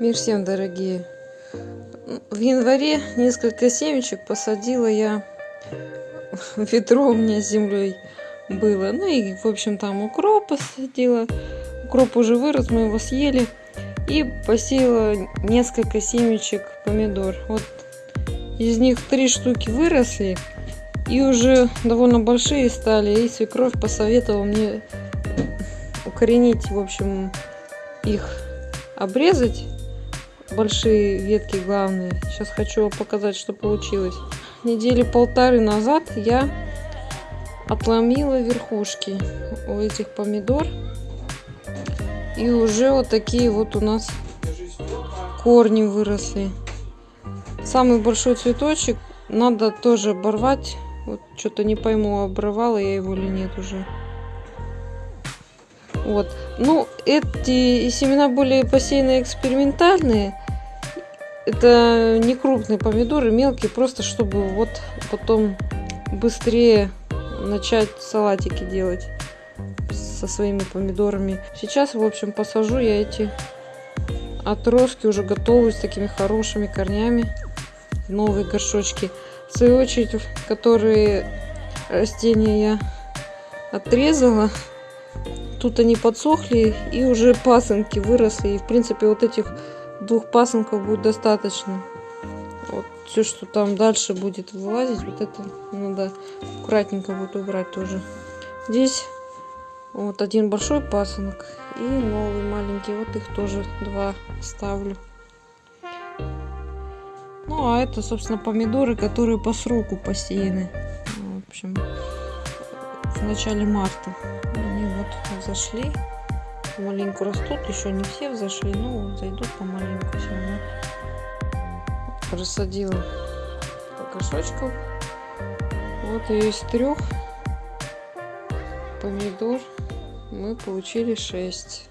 Мир всем, дорогие! В январе несколько семечек посадила я ведро у меня с землей было. Ну и, в общем, там укроп посадила. Укроп уже вырос, мы его съели. И посеяла несколько семечек помидор. Вот из них три штуки выросли. И уже довольно большие стали. И свекровь посоветовала мне укоренить, в общем, их обрезать большие ветки главные. Сейчас хочу показать, что получилось. Недели полторы назад я отломила верхушки у этих помидор. И уже вот такие вот у нас корни выросли. Самый большой цветочек надо тоже оборвать. Вот что-то не пойму, обрывала я его или нет уже. Вот. Ну, эти семена были посеяны экспериментальные. Это не крупные помидоры, мелкие, просто чтобы вот потом быстрее начать салатики делать со своими помидорами. Сейчас, в общем, посажу я эти отростки уже готовые с такими хорошими корнями в новые горшочки. В свою очередь, которые растения я отрезала, тут они подсохли и уже пасынки выросли. И, в принципе, вот этих двух пасынков будет достаточно. Вот все, что там дальше будет вылазить, вот это надо аккуратненько будет убрать тоже. Здесь вот один большой пасынок и новый маленький. Вот их тоже два ставлю. Ну, а это, собственно, помидоры, которые по сроку посеяны. В общем, в начале марта вот взошли. Маленько растут, еще не все взошли, но зайдут помаленьку все равно. Рассадила по горшочков. Вот из трех помидор мы получили 6.